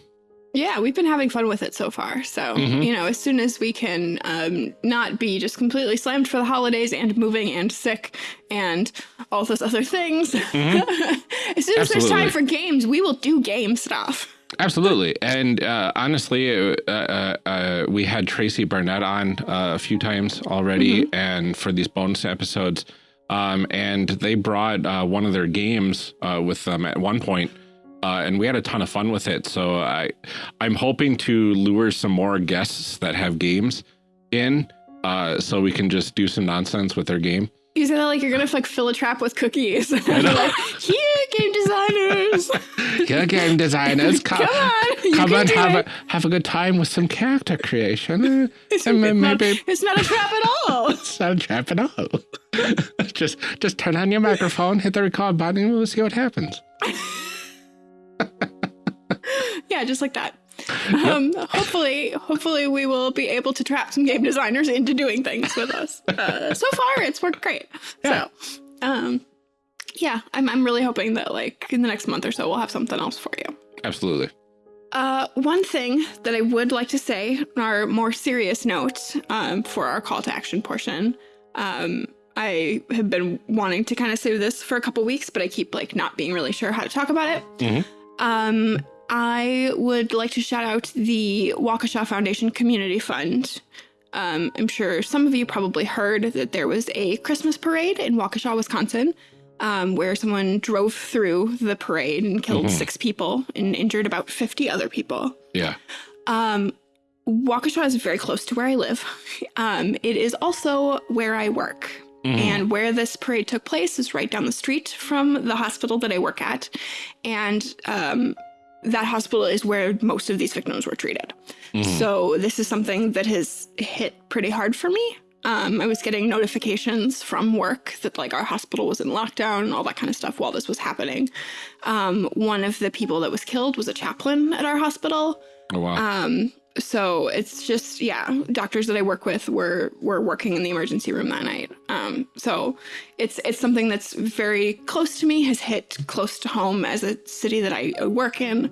Yeah, we've been having fun with it so far. So, Mhm. you know, as soon as we can um, not be just completely slammed for the holidays and moving and sick and all those other things, <laughs> as soon as there's time for games, we will do game stuff. absolutely. And uh, honestly, uh, uh, uh, we had Tracy Barnett on uh, a few times already, and for these bonus episodes. Um, and they brought uh, one of their games uh, with them at one point, uh, and we had a ton of fun with it. So I, I'm hoping to lure some more guests that have games in, uh, so we can just do some nonsense with their game. You said that like you're gonna like fill a trap with cookies. <laughs> like, here, game designers, <laughs> Yeah, game designers, <laughs> come, come on, come and have it. a have a good time with some character creation. It's, and then not, maybe it's not a trap at all. it's not a trap at all. just just turn on your microphone, hit the record button, and we'll see what happens. <laughs> yeah, just like that. Um, hopefully, hopefully we will be able to trap some game designers into doing things with us. Uh, so far, it's worked great. Yeah. So, um, yeah, I'm I'm really hoping that like in the next month or so we'll have something else for you. Absolutely. Uh, one thing that I would like to say, on our more serious note, um, for our call to action portion, um, I have been wanting to kind of say this for a couple weeks, but I keep like not being really sure how to talk about it. Mhm. Um, I would like to shout out the Waukesha Foundation Community Fund. Um, I'm sure some of you probably heard that there was a Christmas parade in Waukesha, Wisconsin, um, where someone drove through the parade and killed Mhm. six people and injured about 50 other people. Yeah. Um, Waukesha is very close to where I live. <laughs> Um, it is also where I work. Mhm. And where this parade took place is right down the street from the hospital that I work at. And um, that hospital is where most of these victims were treated. Mhm. So this is something that has hit pretty hard for me. Um, I was getting notifications from work that like our hospital was in lockdown and all that kind of stuff while this was happening. Um, one of the people that was killed was a chaplain at our hospital. Oh wow. Um, so it's just yeah, doctors that I work with were were working in the emergency room that night. Um, so it's it's something that's very close to me, has hit close to home as a city that I work in.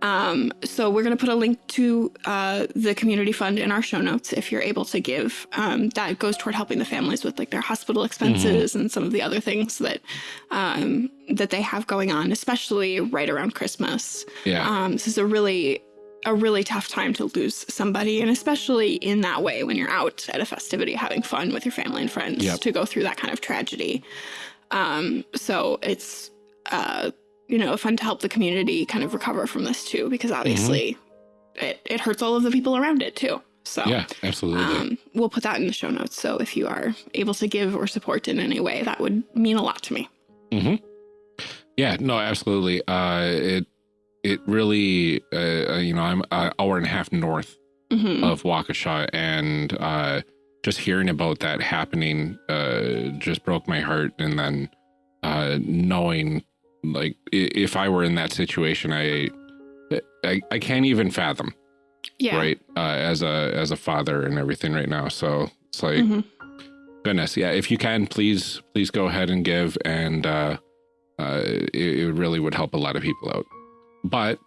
Um, so we're going to put a link to uh, the community fund in our show notes if you're able to give. Um, that goes toward helping the families with like their hospital expenses and some of the other things that um, that they have going on, especially right around Christmas. Yeah. Um, this is a really a really tough time to lose somebody, and especially in that way when you're out at a festivity having fun with your family and friends Yep. to go through that kind of tragedy. Um, so it's uh, you know fun to help the community kind of recover from this too, because obviously it it hurts all of the people around it too. So yeah, absolutely. um, we'll put that in the show notes. So if you are able to give or support in any way, that would mean a lot to me. Mm-hmm. Yeah, no, absolutely. Uh, it it really, uh, uh, you know, I'm an hour and a half north hmm of Waukesha, and uh, just hearing about that happening uh, just broke my heart. And then uh, knowing, like, if I were in that situation, I I, I can't even fathom, yeah. right? Uh, as a as a father and everything right now. So it's like, Mhm. goodness, yeah. If you can, please please go ahead and give, and uh, uh, it, it really would help a lot of people out. But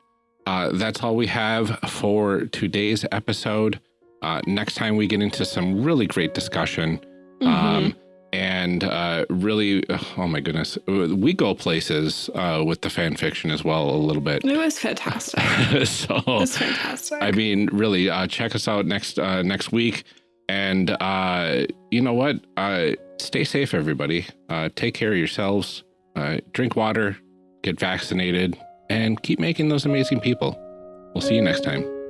uh, that's all we have for today's episode. Uh, next time we get into some really great discussion. Mhm. Um, and uh, really, oh my goodness, we go places uh, with the fan fiction as well a little bit. It was fantastic. <laughs> so It was fantastic. I mean, really, uh, check us out next uh, next week. And uh, you know what? Uh, stay safe, everybody. Uh, take care of yourselves. Uh, drink water. Get vaccinated. And keep making those amazing people. We'll see you next time.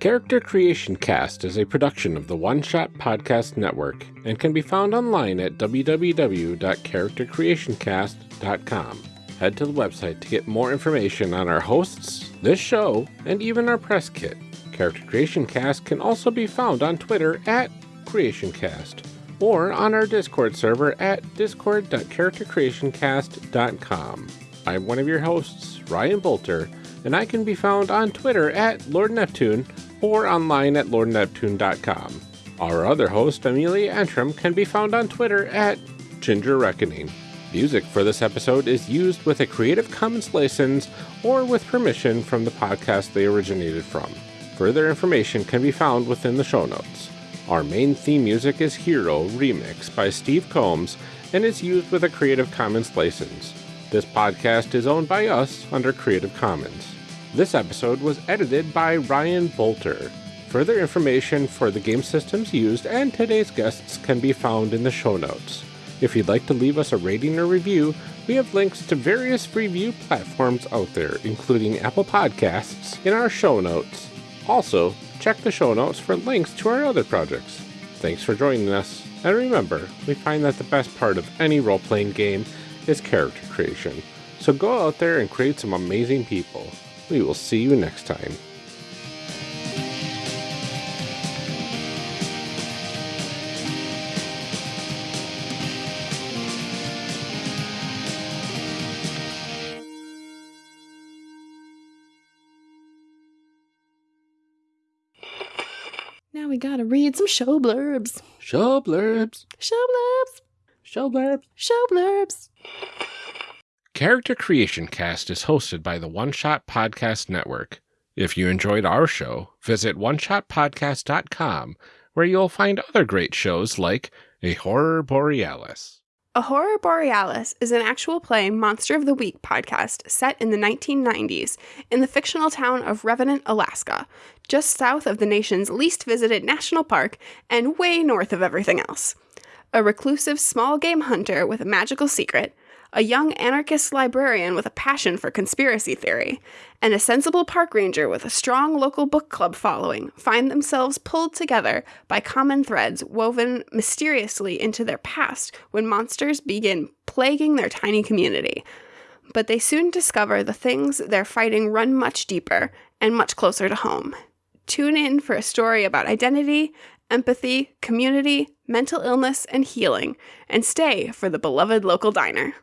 Character Creation Cast is a production of the One Shot Podcast Network and can be found online at www.charactercreationcast.com. Head to the website to get more information on our hosts, this show, and even our press kit. Character Creation Cast can also be found on Twitter at CreationCast or on our Discord server at discord.charactercreationcast.com. I'm one of your hosts, Ryan Boelter, and I can be found on Twitter at Lord Neptune or online at lordneptune.com. Our other host, Amelia Antrim, can be found on Twitter at Ginger Reckoning. Music for this episode is used with a Creative Commons license or with permission from the podcast they originated from. Further information can be found within the show notes. Our main theme music is Hero Remix by Steve Combs and is used with a Creative Commons license. This podcast is owned by us under Creative Commons. This episode was edited by Ryan Boelter. Further information for the game systems used and today's guests can be found in the show notes. If you'd like to leave us a rating or review, we have links to various review platforms out there, including Apple Podcasts, in our show notes. Also, check the show notes for links to our other projects. Thanks for joining us, and remember, we find that the best part of any role playing game is character creation. So go out there and create some amazing people. We will see you next time. now we gotta read some show blurbs. Show blurbs. Show blurbs. Show blurbs. Show blurbs. Character Creation Cast is hosted by the One Shot Podcast Network. If you enjoyed our show, visit oneshotpodcast.com, where you'll find other great shows like A Horror Borealis. A Horror Borealis is an actual play Monster of the Week podcast set in the 1990s in the fictional town of Revenant, Alaska, just south of the nation's least visited national park and way north of everything else. A reclusive small game hunter with a magical secret, a young anarchist librarian with a passion for conspiracy theory, and a sensible park ranger with a strong local book club following find themselves pulled together by common threads woven mysteriously into their past when monsters begin plaguing their tiny community. But they soon discover the things they're fighting run much deeper and much closer to home. Tune in for a story about identity, empathy, community, mental illness, and healing, and stay for the beloved local diner.